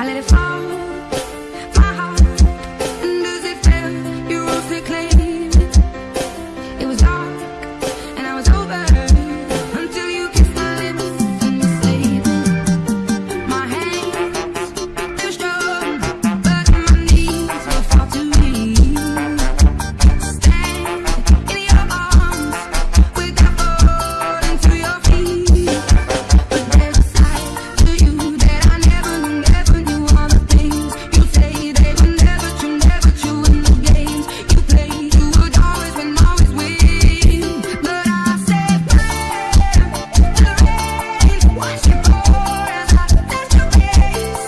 I let it fall.